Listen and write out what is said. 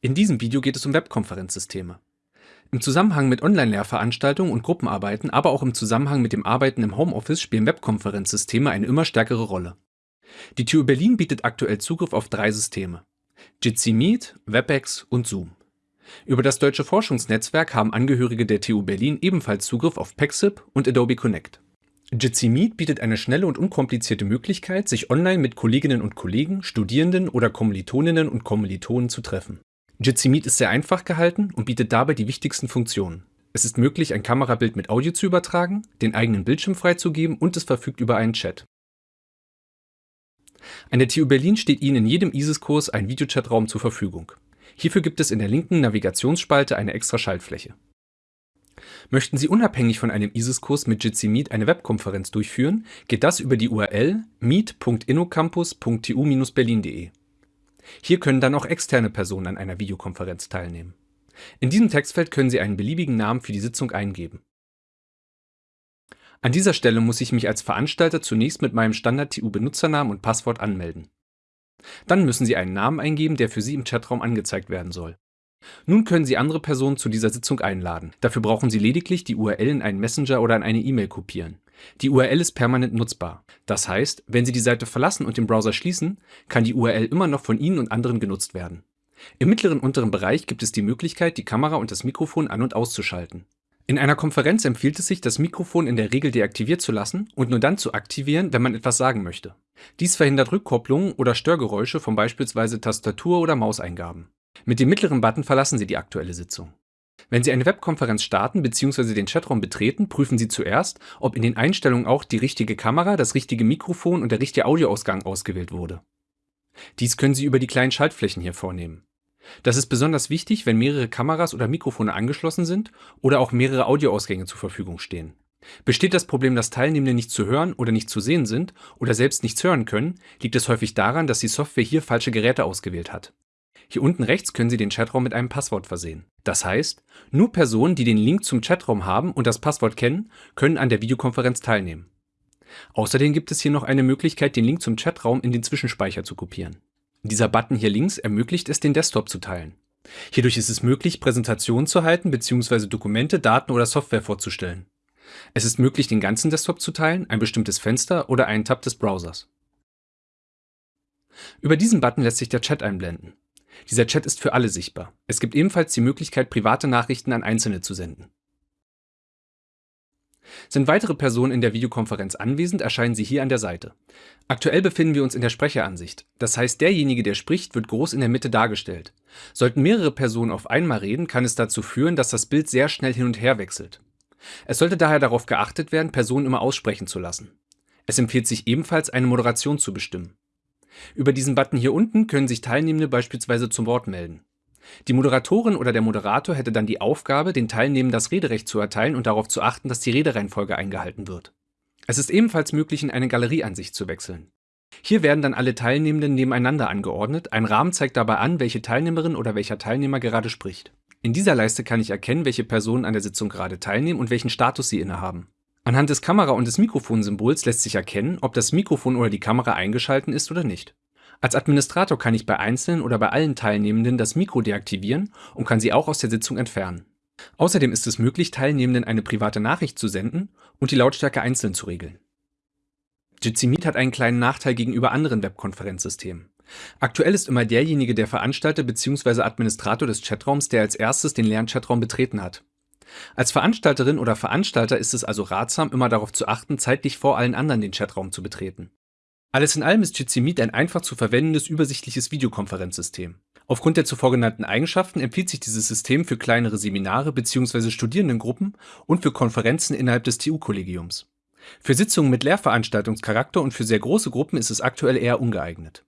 In diesem Video geht es um Webkonferenzsysteme. Im Zusammenhang mit Online-Lehrveranstaltungen und Gruppenarbeiten, aber auch im Zusammenhang mit dem Arbeiten im Homeoffice spielen Webkonferenzsysteme eine immer stärkere Rolle. Die TU Berlin bietet aktuell Zugriff auf drei Systeme. Jitsi Meet, WebEx und Zoom. Über das Deutsche Forschungsnetzwerk haben Angehörige der TU Berlin ebenfalls Zugriff auf Pexip und Adobe Connect. Jitsi Meet bietet eine schnelle und unkomplizierte Möglichkeit, sich online mit Kolleginnen und Kollegen, Studierenden oder Kommilitoninnen und Kommilitonen zu treffen. Jitsi Meet ist sehr einfach gehalten und bietet dabei die wichtigsten Funktionen. Es ist möglich, ein Kamerabild mit Audio zu übertragen, den eigenen Bildschirm freizugeben und es verfügt über einen Chat. An der TU Berlin steht Ihnen in jedem ISIS-Kurs ein Videochatraum zur Verfügung. Hierfür gibt es in der linken Navigationsspalte eine extra Schaltfläche. Möchten Sie unabhängig von einem ISIS-Kurs mit Jitsi Meet eine Webkonferenz durchführen, geht das über die URL meet.innocampus.tu-berlin.de. Hier können dann auch externe Personen an einer Videokonferenz teilnehmen. In diesem Textfeld können Sie einen beliebigen Namen für die Sitzung eingeben. An dieser Stelle muss ich mich als Veranstalter zunächst mit meinem Standard-TU-Benutzernamen und Passwort anmelden. Dann müssen Sie einen Namen eingeben, der für Sie im Chatraum angezeigt werden soll. Nun können Sie andere Personen zu dieser Sitzung einladen. Dafür brauchen Sie lediglich die URL in einen Messenger oder in eine E-Mail kopieren. Die URL ist permanent nutzbar. Das heißt, wenn Sie die Seite verlassen und den Browser schließen, kann die URL immer noch von Ihnen und anderen genutzt werden. Im mittleren unteren Bereich gibt es die Möglichkeit, die Kamera und das Mikrofon an- und auszuschalten. In einer Konferenz empfiehlt es sich, das Mikrofon in der Regel deaktiviert zu lassen und nur dann zu aktivieren, wenn man etwas sagen möchte. Dies verhindert Rückkopplungen oder Störgeräusche von beispielsweise Tastatur- oder Mauseingaben. Mit dem mittleren Button verlassen Sie die aktuelle Sitzung. Wenn Sie eine Webkonferenz starten bzw. den Chatraum betreten, prüfen Sie zuerst, ob in den Einstellungen auch die richtige Kamera, das richtige Mikrofon und der richtige Audioausgang ausgewählt wurde. Dies können Sie über die kleinen Schaltflächen hier vornehmen. Das ist besonders wichtig, wenn mehrere Kameras oder Mikrofone angeschlossen sind oder auch mehrere Audioausgänge zur Verfügung stehen. Besteht das Problem, dass Teilnehmende nicht zu hören oder nicht zu sehen sind oder selbst nichts hören können, liegt es häufig daran, dass die Software hier falsche Geräte ausgewählt hat. Hier unten rechts können Sie den Chatraum mit einem Passwort versehen. Das heißt, nur Personen, die den Link zum Chatraum haben und das Passwort kennen, können an der Videokonferenz teilnehmen. Außerdem gibt es hier noch eine Möglichkeit, den Link zum Chatraum in den Zwischenspeicher zu kopieren. Dieser Button hier links ermöglicht es, den Desktop zu teilen. Hierdurch ist es möglich, Präsentationen zu halten bzw. Dokumente, Daten oder Software vorzustellen. Es ist möglich, den ganzen Desktop zu teilen, ein bestimmtes Fenster oder einen Tab des Browsers. Über diesen Button lässt sich der Chat einblenden. Dieser Chat ist für alle sichtbar. Es gibt ebenfalls die Möglichkeit, private Nachrichten an Einzelne zu senden. Sind weitere Personen in der Videokonferenz anwesend, erscheinen sie hier an der Seite. Aktuell befinden wir uns in der Sprecheransicht. Das heißt, derjenige, der spricht, wird groß in der Mitte dargestellt. Sollten mehrere Personen auf einmal reden, kann es dazu führen, dass das Bild sehr schnell hin und her wechselt. Es sollte daher darauf geachtet werden, Personen immer aussprechen zu lassen. Es empfiehlt sich ebenfalls, eine Moderation zu bestimmen. Über diesen Button hier unten können sich Teilnehmende beispielsweise zum Wort melden. Die Moderatorin oder der Moderator hätte dann die Aufgabe, den Teilnehmenden das Rederecht zu erteilen und darauf zu achten, dass die Redereihenfolge eingehalten wird. Es ist ebenfalls möglich, in eine Galerieansicht zu wechseln. Hier werden dann alle Teilnehmenden nebeneinander angeordnet, ein Rahmen zeigt dabei an, welche Teilnehmerin oder welcher Teilnehmer gerade spricht. In dieser Leiste kann ich erkennen, welche Personen an der Sitzung gerade teilnehmen und welchen Status sie innehaben. Anhand des Kamera- und des Mikrofonsymbols lässt sich erkennen, ob das Mikrofon oder die Kamera eingeschalten ist oder nicht. Als Administrator kann ich bei einzelnen oder bei allen Teilnehmenden das Mikro deaktivieren und kann sie auch aus der Sitzung entfernen. Außerdem ist es möglich, Teilnehmenden eine private Nachricht zu senden und die Lautstärke einzeln zu regeln. Jitsi Meet hat einen kleinen Nachteil gegenüber anderen Webkonferenzsystemen. Aktuell ist immer derjenige der Veranstalter bzw. Administrator des Chatraums, der als erstes den leeren Chatraum betreten hat. Als Veranstalterin oder Veranstalter ist es also ratsam, immer darauf zu achten, zeitlich vor allen anderen den Chatraum zu betreten. Alles in allem ist Jitsi Meet ein einfach zu verwendendes, übersichtliches Videokonferenzsystem. Aufgrund der zuvor genannten Eigenschaften empfiehlt sich dieses System für kleinere Seminare bzw. Studierendengruppen und für Konferenzen innerhalb des TU-Kollegiums. Für Sitzungen mit Lehrveranstaltungscharakter und für sehr große Gruppen ist es aktuell eher ungeeignet